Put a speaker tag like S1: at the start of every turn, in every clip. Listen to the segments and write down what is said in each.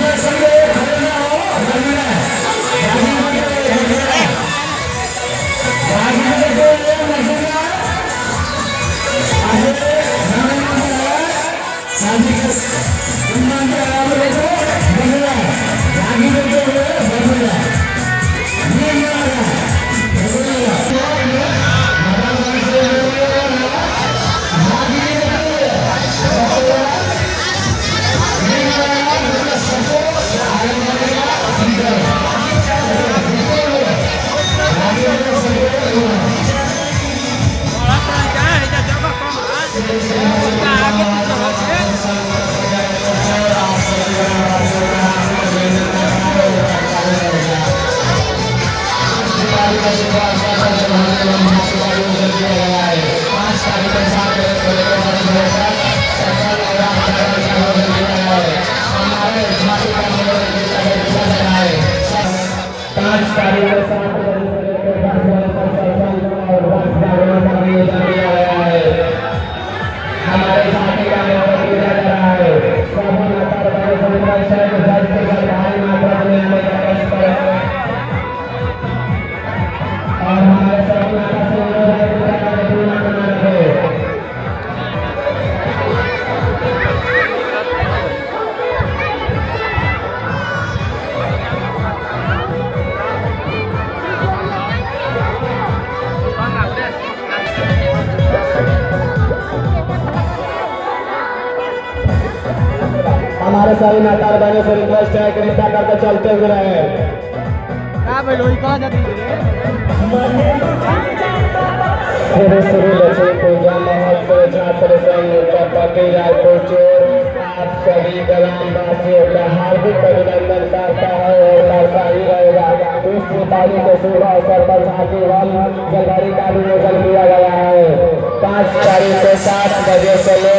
S1: Yes, पाँच तारीख को सात हमारे सभी माता बहनों से रिक्वेस्ट है कि कृपया करके चलते हुए रहे। श्री श्री लक्ष्मी पूजा महोत्सव छात्र संघ पति रायपुर चोर आप सभी ग्रामवासियों का हार्दिक अभिनंदन करता है और करता ही रहेगा। इस दीपावली के शुभ अवसर पर झांकी हल जलहरी का भी आयोजन किया गया है। पाँच तारीख को सात बजे से ले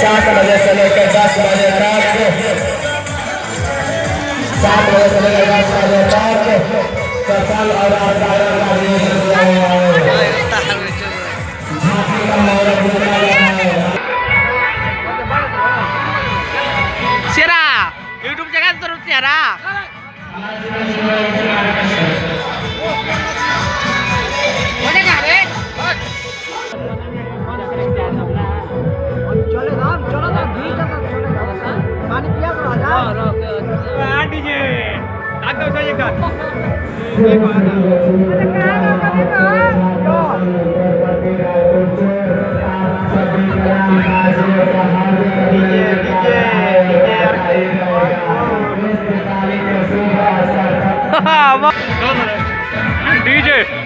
S1: सात बजे से लेकर दस बजे तक। सात बजे से लेकर दस बजे तक। सत्संग और आचार्य का भी किया है।
S2: यूट्यूब जगह ज़रूर चेहरा
S1: DJ, DJ,
S2: DJ, DJ, DJ, DJ, DJ, DJ,
S1: DJ,